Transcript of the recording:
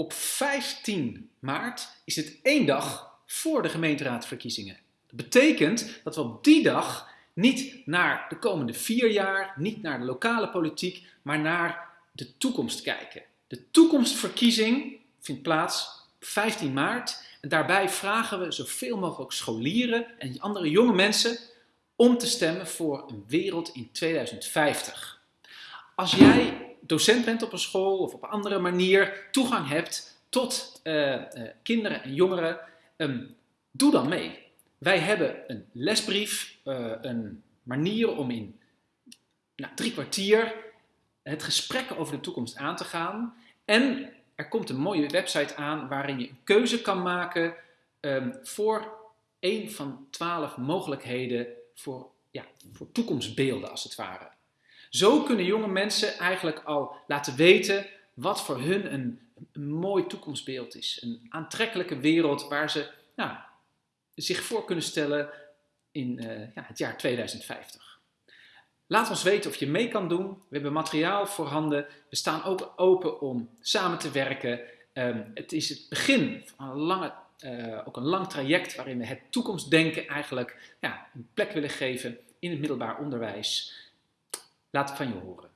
Op 15 maart is het één dag voor de gemeenteraadsverkiezingen. Dat betekent dat we op die dag niet naar de komende vier jaar, niet naar de lokale politiek, maar naar de toekomst kijken. De toekomstverkiezing vindt plaats op 15 maart en daarbij vragen we zoveel mogelijk scholieren en andere jonge mensen om te stemmen voor een wereld in 2050. Als jij docent bent op een school of op een andere manier toegang hebt tot uh, uh, kinderen en jongeren, um, doe dan mee. Wij hebben een lesbrief, uh, een manier om in nou, drie kwartier het gesprek over de toekomst aan te gaan. En er komt een mooie website aan waarin je een keuze kan maken um, voor een van twaalf mogelijkheden voor, ja, voor toekomstbeelden als het ware. Zo kunnen jonge mensen eigenlijk al laten weten wat voor hun een, mooi toekomstbeeld is. Een aantrekkelijke wereld waar ze nou, zich voor kunnen stellen in uh, ja, het jaar 2050. Laat ons weten of je mee kan doen. We hebben materiaal voorhanden. We staan ook open om samen te werken. Um, het is het begin van een lange, uh, ook een lang traject waarin we het toekomstdenken eigenlijk ja, een plek willen geven in het middelbaar onderwijs. Laat het van je horen.